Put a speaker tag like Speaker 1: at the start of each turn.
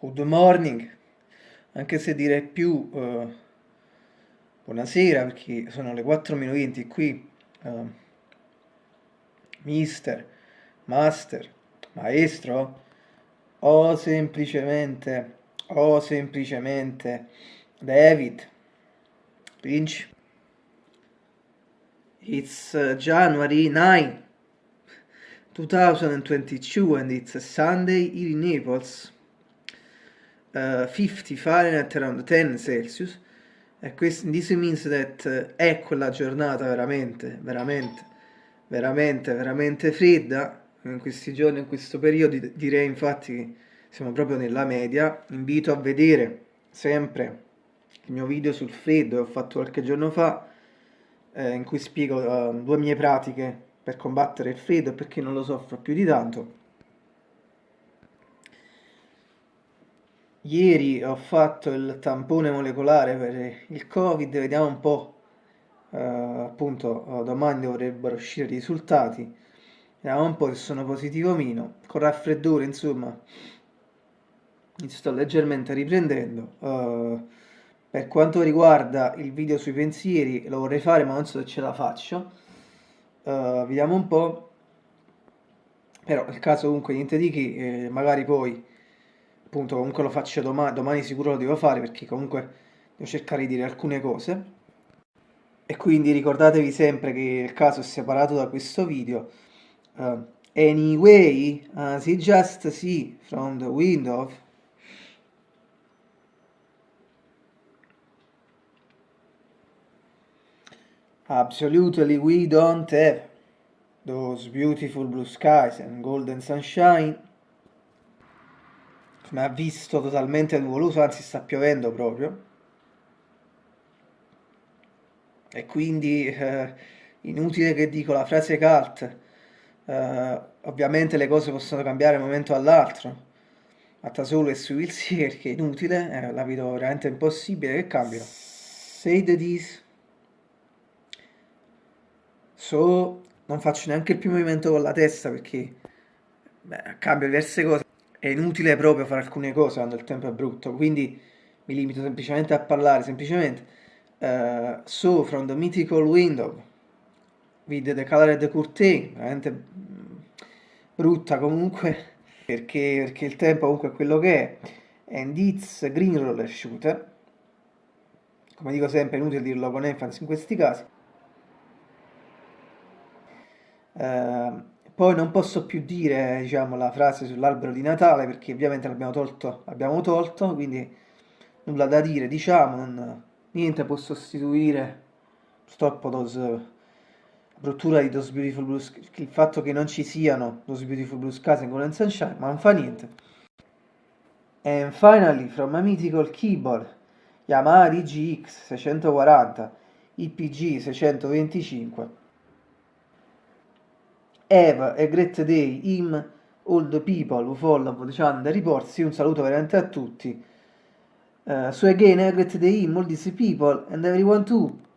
Speaker 1: good morning, anche se direi più uh, buonasera perché sono le 4.20 qui, uh, mister, master, maestro, o semplicemente, o semplicemente David, Lynch. It's uh, January 9, 2022 and it's a Sunday in Naples. Uh, 50 Fahrenheit around 10 Celsius. E questo this means that è quella giornata veramente, veramente, veramente, veramente fredda. In questi giorni, in questo periodo, direi infatti che siamo proprio nella media. Invito a vedere sempre il mio video sul freddo che ho fatto qualche giorno fa eh, in cui spiego uh, due mie pratiche per combattere il freddo e perché non lo soffro più di tanto. Ieri ho fatto il tampone molecolare per il Covid, vediamo un po', uh, appunto domani dovrebbero uscire i risultati, vediamo un po' se sono positivo o meno, con raffreddore insomma mi sto leggermente riprendendo. Uh, per quanto riguarda il video sui pensieri, lo vorrei fare ma non so se ce la faccio. Uh, vediamo un po'. Però nel caso comunque niente di che, eh, magari poi appunto comunque lo faccio domani, domani sicuro lo devo fare perché comunque devo cercare di dire alcune cose. E quindi ricordatevi sempre che il caso è separato da questo video. Uh, anyway, as you just see from the window Absolutely, we don't have those beautiful blue skies and golden sunshine. Come ha visto totalmente nuvoloso, anzi sta piovendo proprio. E quindi eh, inutile che dico la frase cult. Eh, ovviamente le cose possono cambiare da un momento all'altro. Fatta solo e sui Wilsi perché è inutile, eh, la vedo veramente impossibile che cambino. Say the this. So, non faccio neanche il primo movimento con la testa perché beh, cambio diverse cose. È inutile proprio fare alcune cose quando il tempo è brutto, quindi mi limito semplicemente a parlare, semplicemente. Uh, so, from the mythical window, with the colored curtain, veramente mm, brutta comunque, perché, perché il tempo comunque è quello che è. And it's green roller shooter, come dico sempre, è inutile dirlo con enfasi in questi casi. Ehm, poi non posso più dire diciamo, la frase sull'albero di Natale perché ovviamente l'abbiamo tolto, l'abbiamo tolto, quindi nulla da dire, diciamo, non, niente può sostituire purtroppo those, bruttura di Those Beautiful Blue Skies, il fatto che non ci siano Those Beautiful Blue Skies in Golden Sunshine, ma non fa niente. And finally, from a mythical keyboard, Yamaha DGX 640, IPG 625, Have a great day, him, all the people follow channel reports. Un saluto veramente a tutti. Uh, so again, have a great day, all these people, and everyone too.